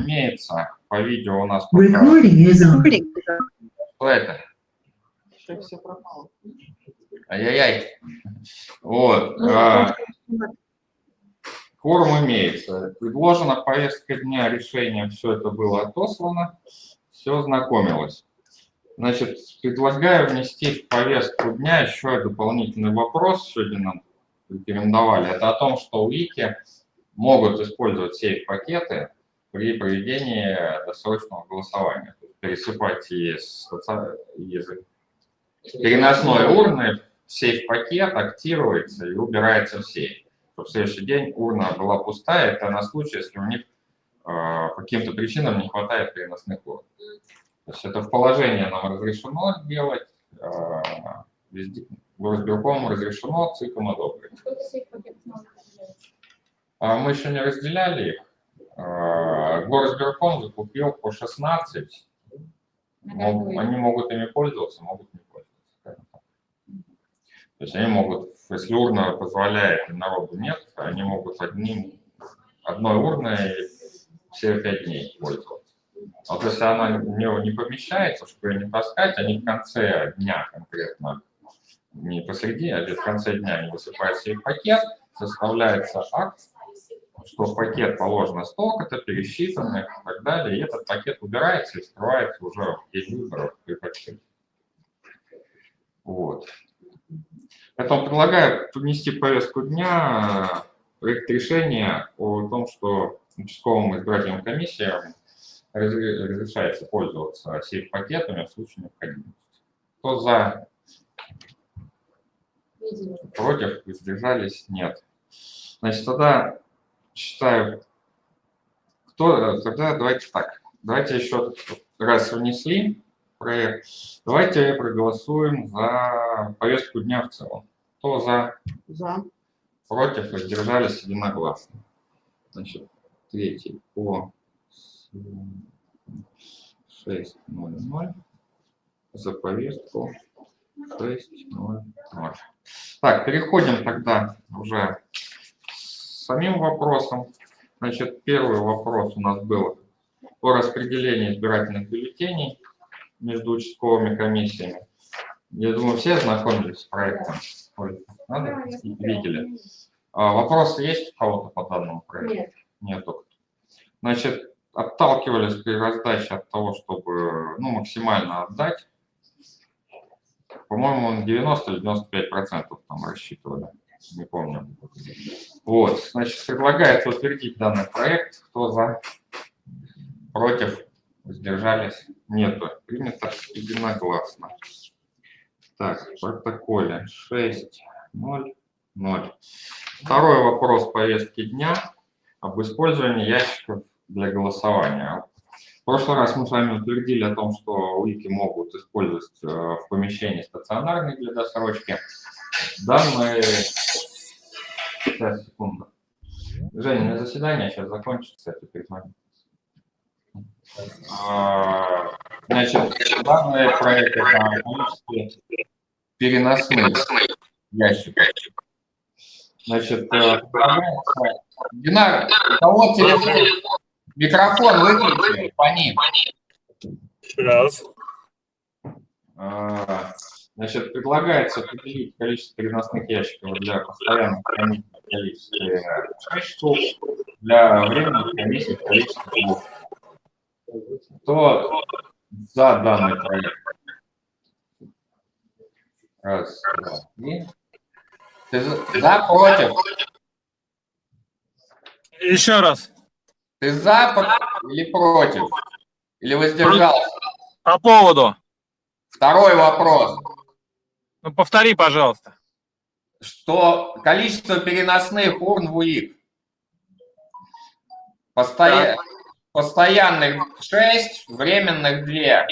имеется. По видео у нас... Recording is on. Что это? Ай-яй-яй. Вот. а, Кворум имеется. Предложена повестка дня, решение, все это было отослано, все знакомилось. Значит, предлагаю внести в повестку дня еще дополнительный вопрос, сегодня нам рекомендовали. Это о том, что Wiki могут использовать сейф-пакеты при проведении досрочного голосования. Пересыпать из, из переносной урны в сейф-пакет, актируется и убирается в сейф. Чтобы в следующий день урна была пустая, это на случай, если у них э, по каким-то причинам не хватает переносных урн. То есть это в положении нам разрешено делать, э, везде, Горосберкому разрешено, ЦИКом одобрено. А мы еще не разделяли их. Горосберком закупил по 16. Мог, они могут ими пользоваться, могут не пользоваться. То есть они могут, если урна позволяет, народу нет, они могут одним, одной урной все пять дней пользоваться. Вот если она не, не помещается, чтобы ее не таскать, они в конце дня конкретно, не посреди, а в конце дня они высыпают себе пакет, составляется акт, что в пакет положено столько-то, пересчитано и так далее, и этот пакет убирается и скрывается уже в выборов при подсчете. Вот. Поэтому предлагаю внести повестку дня проект решения о том, что участковым избирательным комиссиям разрешается пользоваться сейф-пакетами в случае необходимости. Кто за? Против? Воздержались? Нет. Значит, тогда считаю, кто, тогда давайте так. Давайте еще раз внесли проект. Давайте проголосуем за повестку дня в целом. Кто за? За. Против? Воздержались единогласно. Значит, третий по 6.00 за повестку 6.00. Так, переходим тогда уже самим вопросам. Значит, первый вопрос у нас был о распределении избирательных бюллетеней между участковыми комиссиями. Я думаю, все знакомились с проектом. Надо? Видели. А, вопросы есть у кого-то по данному проекту? Нет. Нету. Значит, отталкивались при раздаче от того, чтобы ну, максимально отдать. По-моему, 90 или 95 процентов там рассчитывали, не помню. Вот, значит, предлагается утвердить данный проект. Кто за? Против? Сдержались? Нету. Принято единогласно. Так, в протоколе 6, 0, 0. Второй вопрос повестки дня об использовании ящиков для голосования. В прошлый раз мы с вами утвердили о том, что уики могут использовать э, в помещении стационарные для досрочки. Данные... Сейчас, секунду. Женя, на заседание сейчас закончится, это перезвоню. А, значит, данные проекты на количестве переносных ящиков. Значит, э, Динар, у кого телефон? Микрофон выключи, по ним. Раз. Значит, предлагается определить количество переносных ящиков для постоянных хранителей в количестве 6 штук, для временных комиссий в количестве 2. Кто за данный проект? Раз, два, три. Ты за, против? Еще раз. Ты за или против? Или воздержался? По поводу. Второй вопрос. Ну, повтори, пожалуйста. Что количество переносных урн в УИК? Постоя... Постоянных 6, временных 2.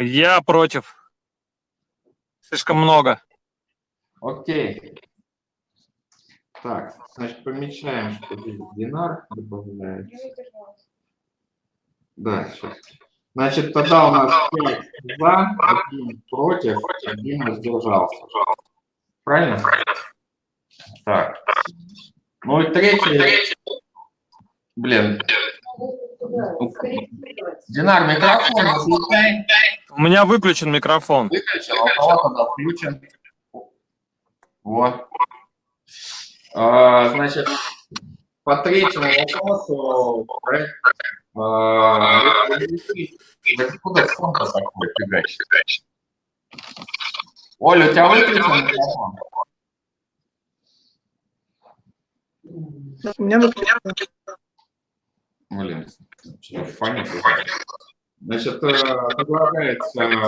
Я против. Слишком много. Окей. Так, значит, помечаем, что здесь динар добавляется. Да, сейчас. Значит, тогда у нас 5 за, 1 против, 1 воздержался. Правильно? Так. Ну и третий, Блин, Динар, микрофон выключай. У меня выключен микрофон. Выключил, а у кого тогда включен? Вот. А, значит, по третьему вопросу проект, а, да откуда фон-то такой фигачит? Оля, у тебя выключен микрофон? У меня выключено. Блин, фонит. Значит, э, предлагается э,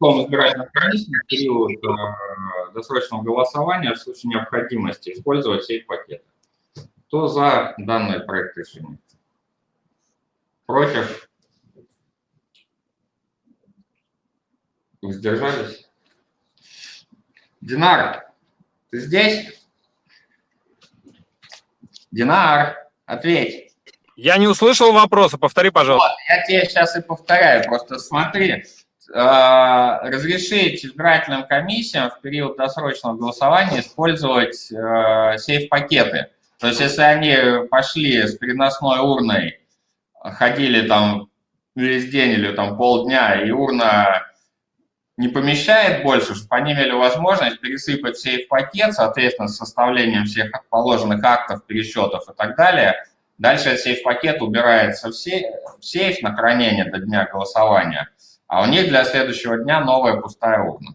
том избирательном комиссии в период э, досрочного голосования в случае необходимости использовать сейф-пакет. Кто за данный проект решения? Против? Воздержались? Динар, ты здесь? Динар, ответь. Я не услышал вопроса, повтори, пожалуйста. Я тебе сейчас и повторяю, просто смотри. э, Разрешить избирательным комиссиям в период досрочного голосования использовать э, сейф-пакеты. То есть, если они пошли с переносной урной, ходили там весь день или там полдня, и урна не помещает больше, чтобы они имели возможность пересыпать сейф-пакет, соответственно, с составлением всех положенных актов, пересчетов и так далее. Дальше сейф-пакет убирается в сейф, в сейф на хранение до дня голосования, а у них для следующего дня новая пустая урна.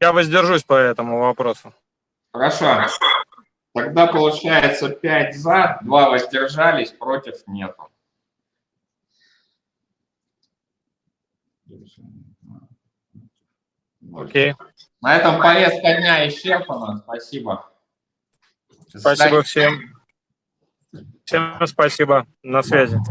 Я воздержусь по этому вопросу. Хорошо. Тогда получается 5 за, 2 воздержались, против нету. Окей. На этом повестка дня исчерпана. Спасибо. Спасибо всем. Всем спасибо. На связи.